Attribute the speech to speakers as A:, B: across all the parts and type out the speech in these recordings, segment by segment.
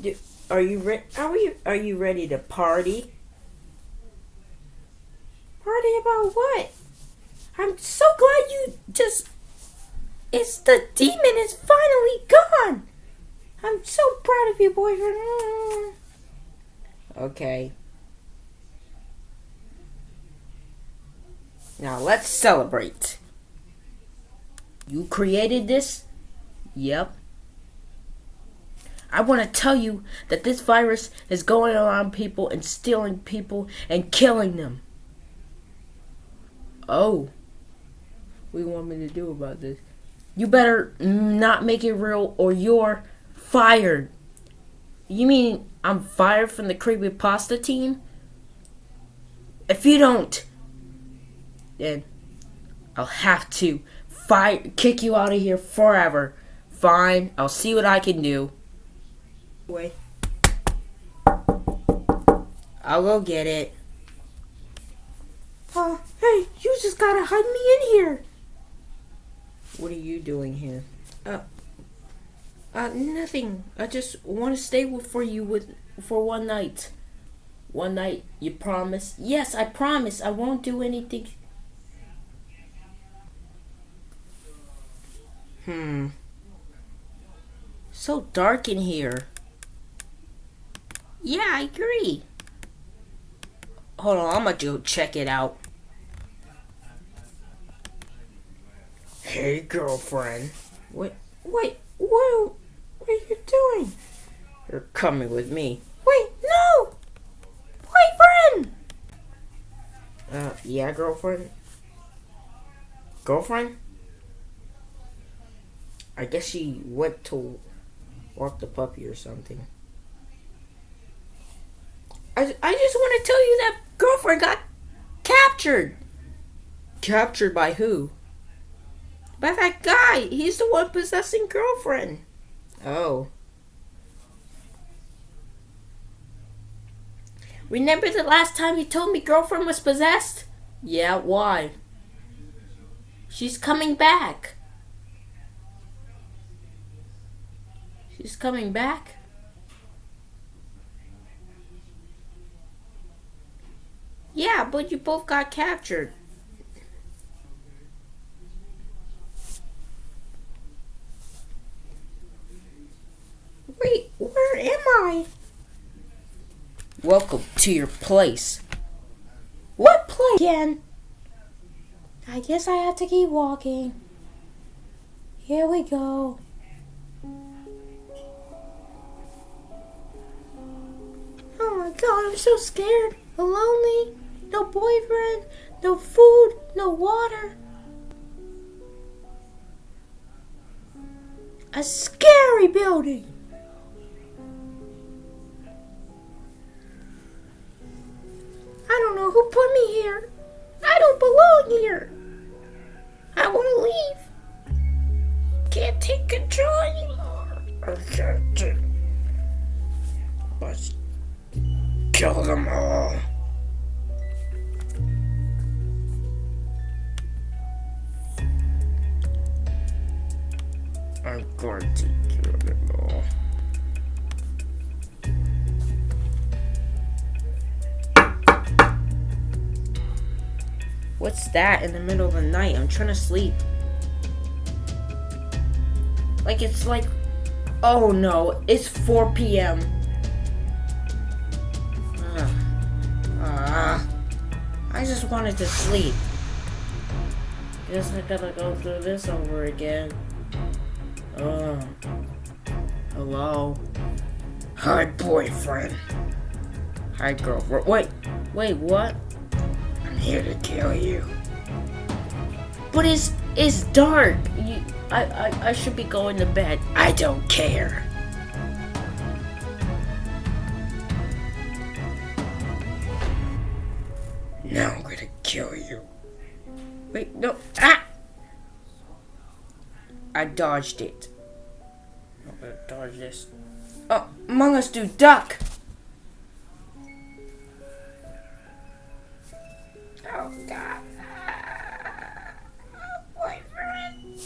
A: do, are you re- are you are you ready to party? Party about what? I'm so glad you just. It's the demon is finally gone. I'm so proud of you, boyfriend. Okay. Now let's celebrate. You created this? Yep. I want to tell you that this virus is going around people and stealing people and killing them. Oh. What do you want me to do about this? You better not make it real or you're fired. You mean I'm fired from the creepy pasta team? If you don't, then I'll have to fire kick you out of here forever. Fine, I'll see what I can do. Wait. I'll go get it. Uh, hey, you just gotta hide me in here. What are you doing here? Uh, uh, nothing. I just want to stay with, for you with for one night. One night, you promise? Yes, I promise. I won't do anything. Hmm. So dark in here. Yeah, I agree. Hold on, I'm gonna go check it out. Hey, girlfriend. Wait, wait, what, what are you doing? You're coming with me. Wait, no! Boyfriend! Uh, yeah, girlfriend? Girlfriend? I guess she went to walk the puppy or something. I, I just want to tell you that girlfriend got captured. Captured by who? By that guy. He's the one possessing girlfriend. Oh. Remember the last time you told me girlfriend was possessed? Yeah, why? She's coming back. She's coming back? Yeah, but you both got captured. Wait, where am I? Welcome to your place. What place? Again. I guess I have to keep walking. Here we go. Oh my god, I'm so scared. Lonely no boyfriend, no food, no water. A scary building. I don't know who put me here. I don't belong here. I want to leave. Can't take control anymore. I can't. Let's kill them all. I'm going to kill them all. What's that in the middle of the night? I'm trying to sleep. Like it's like, oh no, it's 4 p.m. Uh, uh, I just wanted to sleep. Guess I gotta go through this over again. Uh, hello? Hi, boyfriend. Hi, girlfriend. Wait, wait, what? I'm here to kill you. But it's it's dark. You, I, I, I should be going to bed. I don't care. Now I'm gonna kill you. Wait, no. Ah! I dodged it. I'm gonna dodge this. Oh, Among Us do duck! Oh god. Oh, boyfriend.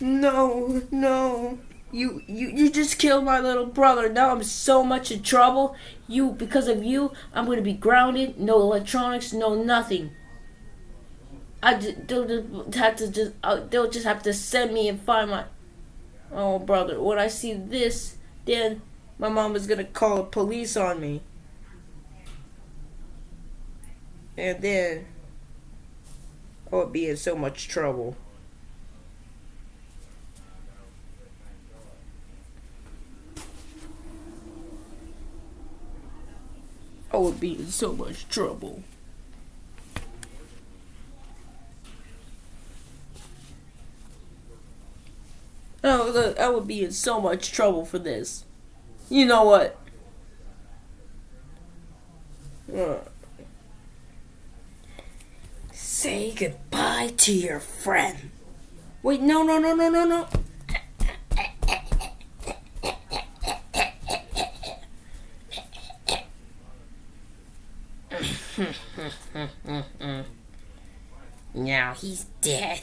A: No, no. You, you, you just killed my little brother. Now I'm so much in trouble. You, because of you, I'm gonna be grounded. No electronics, no nothing. I just, they'll just have to just, uh, they'll just have to send me and find my, oh brother. When I see this, then my mom is gonna call the police on me. And then I would be in so much trouble. Would be in so much trouble. Oh, look, I would be in so much trouble for this. You know what? Uh. Say goodbye to your friend. Wait, no, no, no, no, no, no. now he's dead.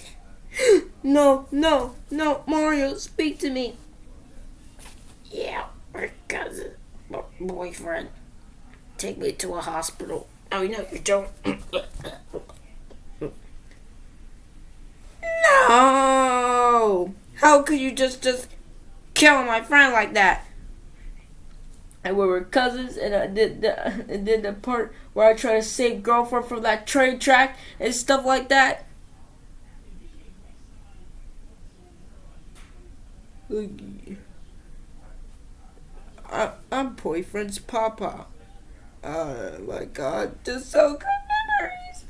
A: no, no, no, Mario, speak to me. Yeah, my cousin, my boyfriend. Take me to a hospital. Oh, no, you don't. no! How could you just, just kill my friend like that? And we were cousins, and I did the, and the part where I try to save girlfriend from that train track and stuff like that. I, I'm boyfriend's papa. Oh my god, just so good memories.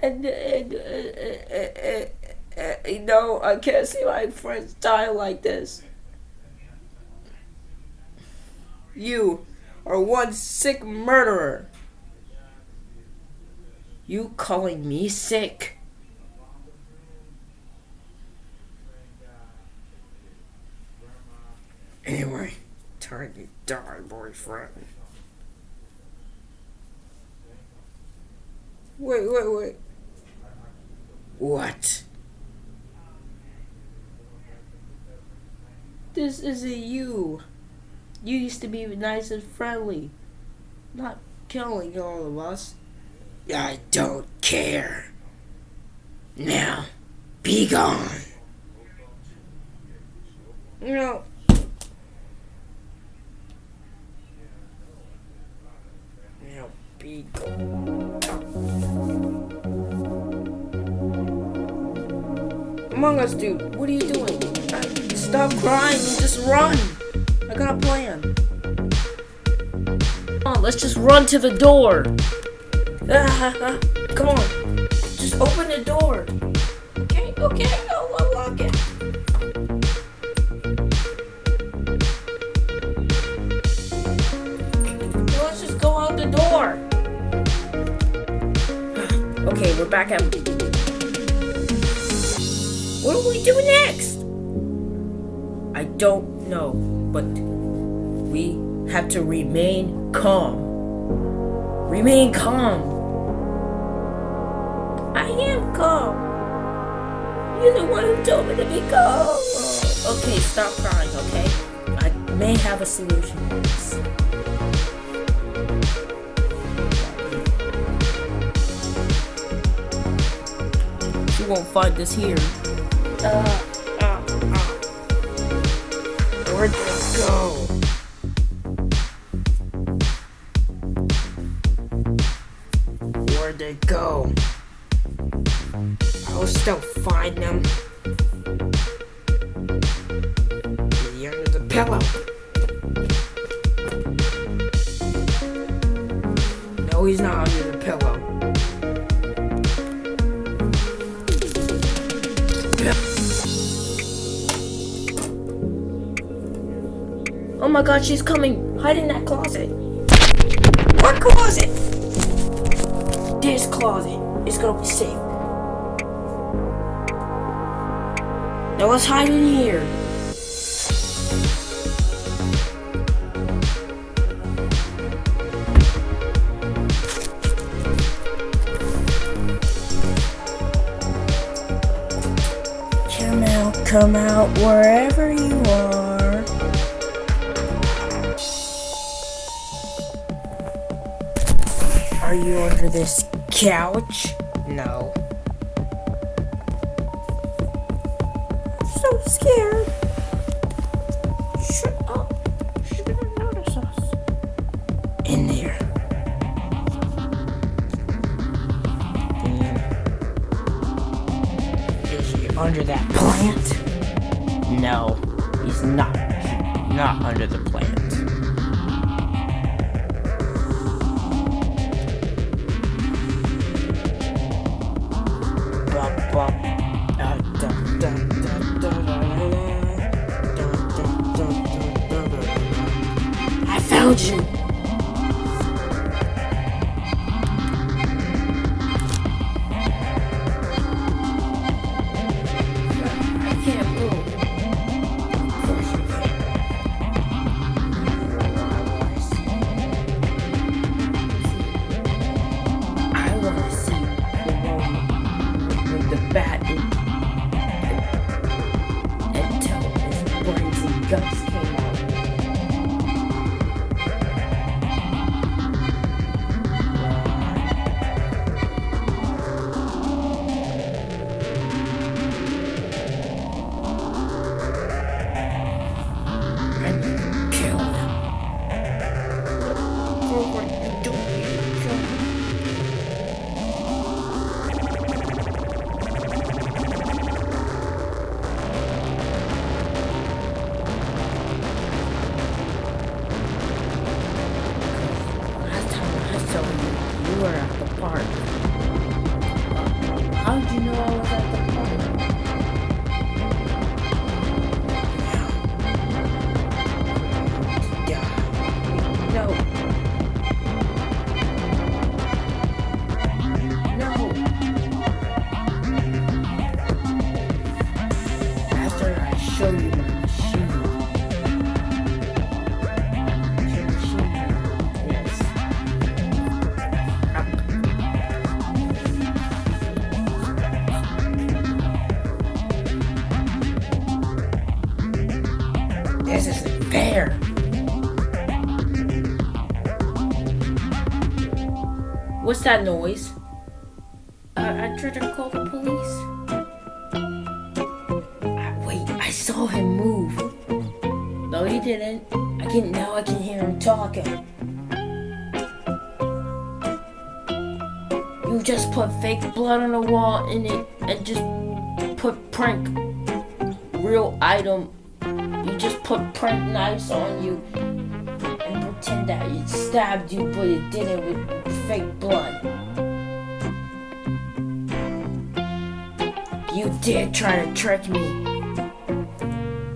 A: And, and uh, uh, uh, you know, I can't see my friends die like this. You are one sick murderer. You calling me sick? Anyway, time to die, boyfriend. Wait, wait, wait. What? This isn't you. You used to be nice and friendly. Not killing all of us. I don't care. Now, be gone. No. Now, be gone. Among Us dude, what are you doing? Stop crying and just run. I got a plan. Come on, let's just run to the door. Ah, come on. Just open the door. Okay, okay, I'll unlock it. Let's just go out the door. Okay, we're back at... What do we do next? I don't know, but we have to remain calm. Remain calm. I am calm. You're the one who told me to be calm. Okay, stop crying, okay? I may have a solution to this. You won't find this here. Uh, go? Where'd they go? I'll still find them. Under the pillow. My god, she's coming. Hide in that closet. What closet? This closet. is gonna be safe. Now let's hide in here. Caramel come out wherever you are. Are you under this couch? No. What's that noise? I, I tried to call the police. I, wait, I saw him move. No, he didn't. I can now. I can hear him talking. You just put fake blood on the wall in it and just put prank real item. You just put prank knives on you and pretend that it stabbed you, but it didn't fake blood. You did try to trick me.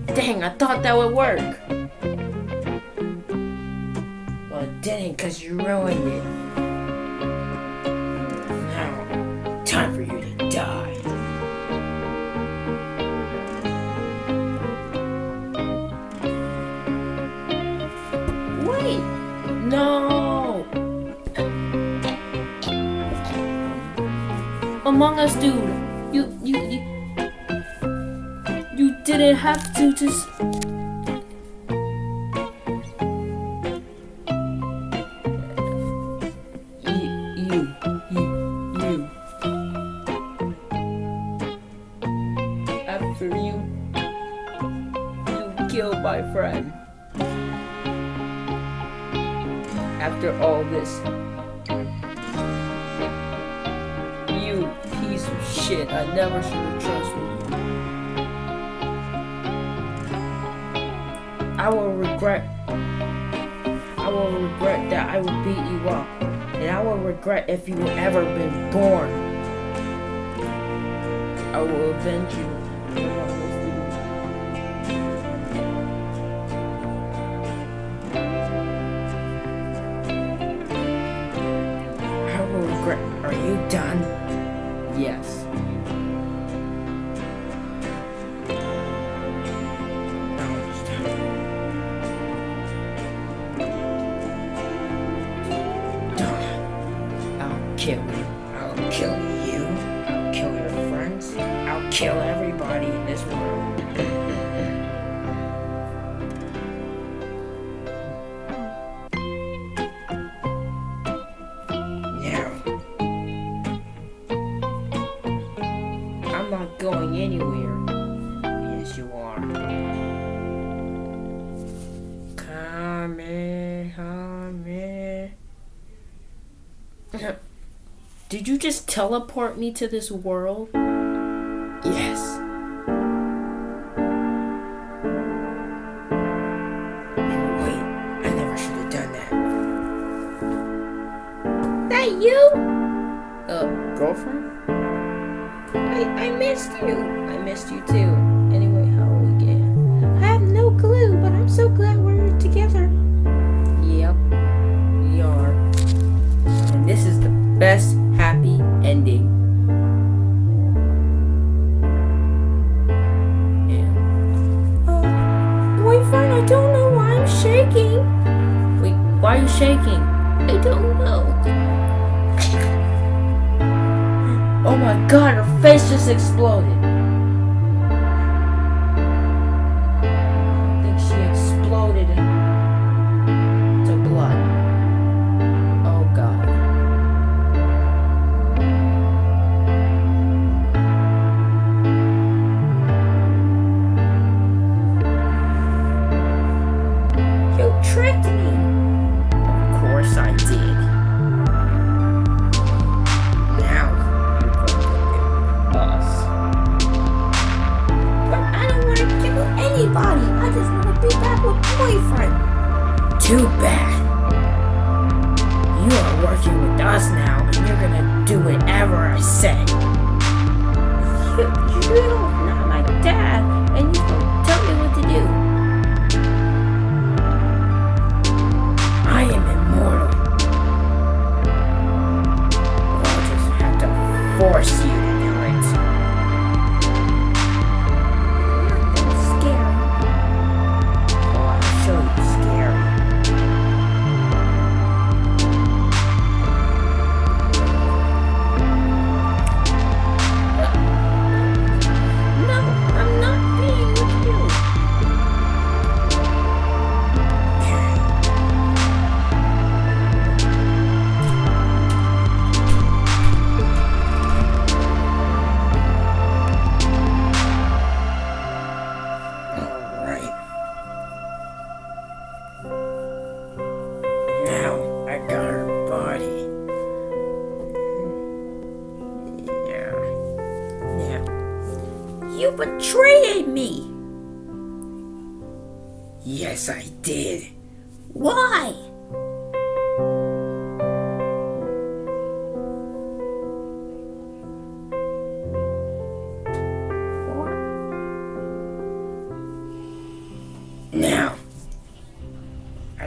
A: Dang, I thought that would work. Well, it didn't because you ruined it. Now, time for you to die. Wait! No! Among Us dude, you, you, you, you didn't have to just. revenge you. Just teleport me to this world? Yes. Wait, I never should have done that. That you? Uh, girlfriend? I, I missed you. I missed you too. Shaking? I don't know. Oh my god, her face just exploded.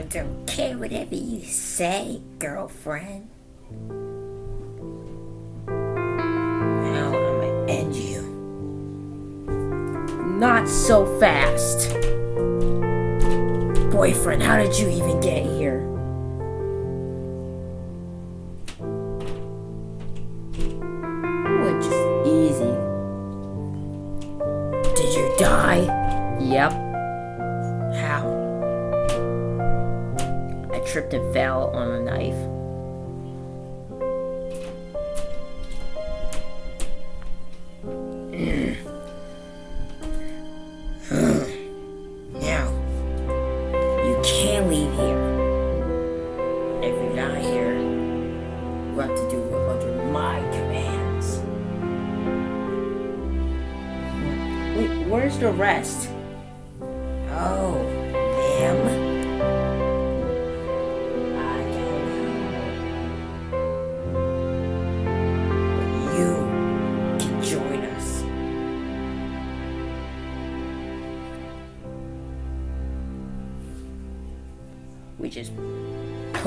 A: Don't care whatever you say, girlfriend. Now I'm gonna end you. Not so fast. Boyfriend, how did you even get here? Can't leave here. If you're not here, you have to do under my commands. Wait, where's the rest?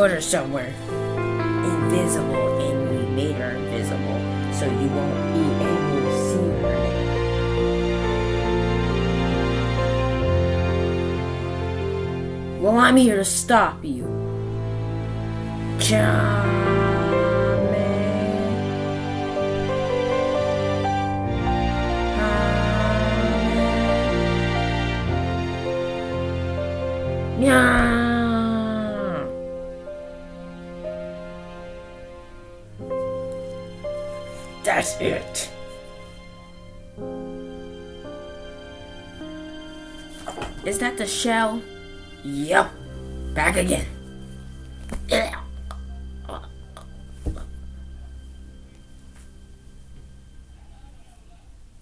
A: Put her somewhere invisible and we made her invisible so you won't be able to see her Well, I'm here to stop you. Charming. That's it. Is that the shell? Yup. Back again.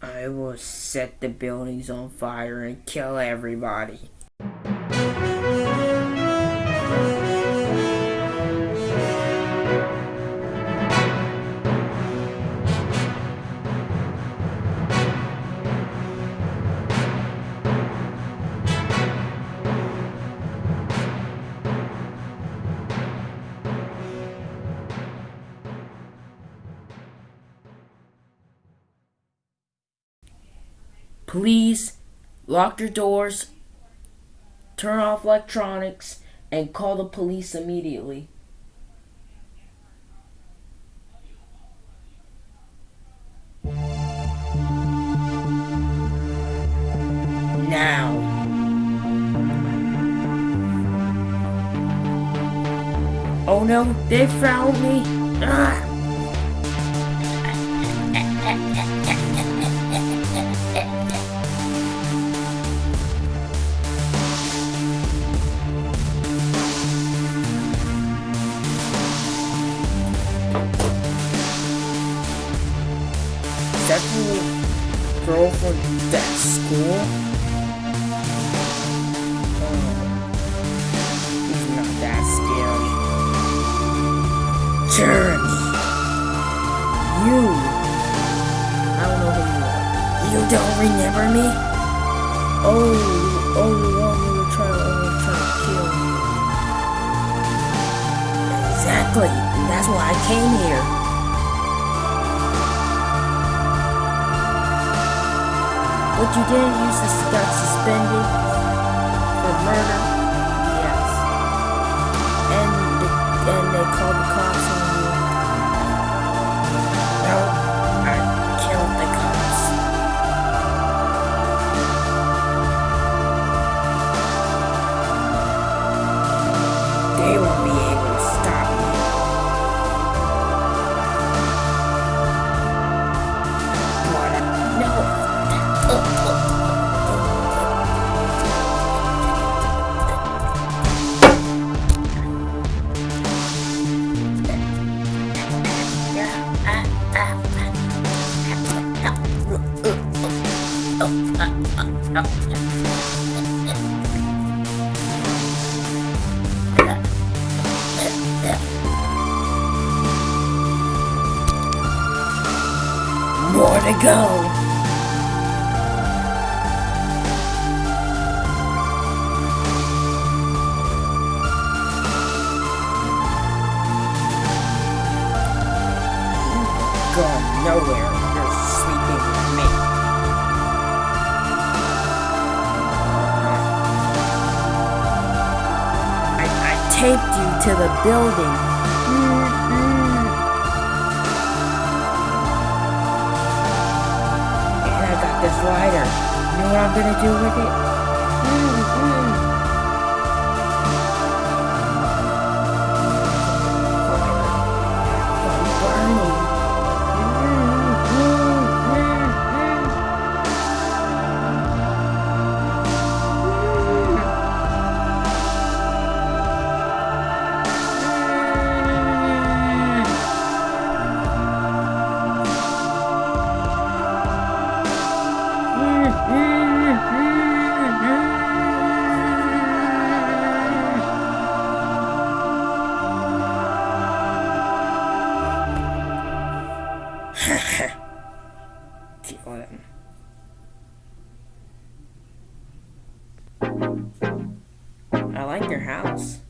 A: I will set the buildings on fire and kill everybody. Please lock your doors, turn off electronics, and call the police immediately. Now. Oh no, they found me! Ah! Jeremy! You! I don't know who you are. You don't remember me? Oh, oh, one you were trying, oh, uh, trying to kill me. Exactly. That's why I came here. But you didn't use this got suspended for murder? Yes. And and they called the cops I you to the building. Mm-hmm. And I got this lighter. You know what I'm gonna do with it? Like your house.